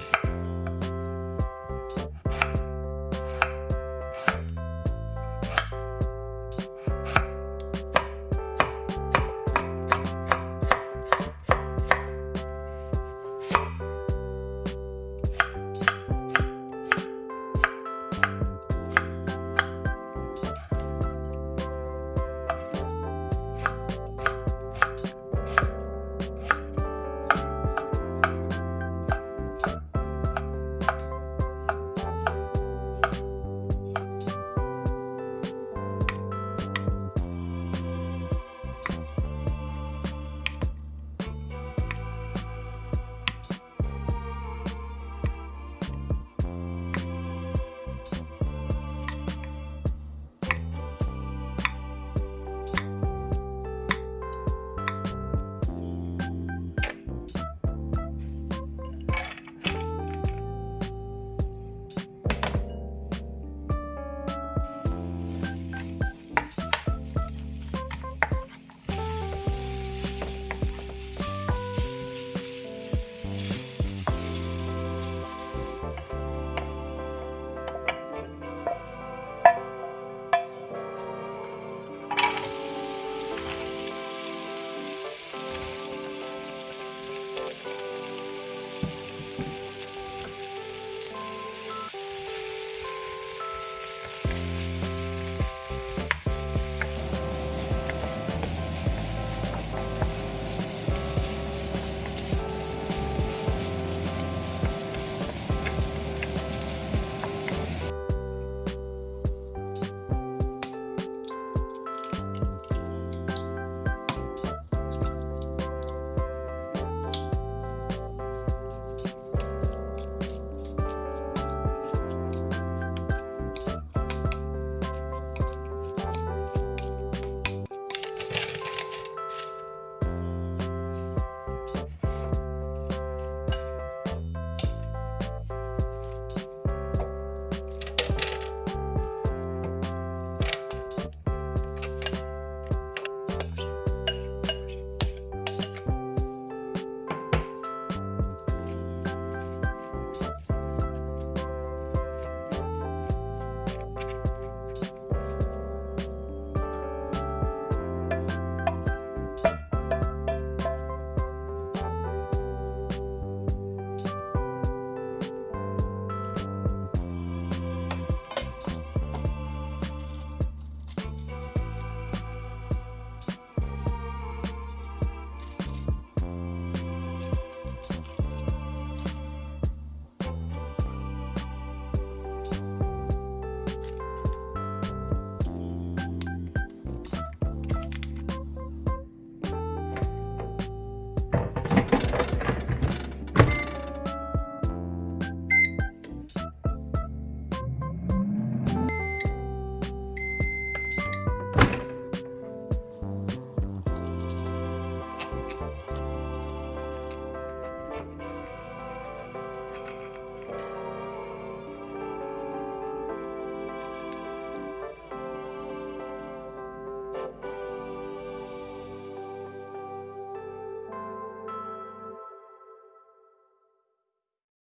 you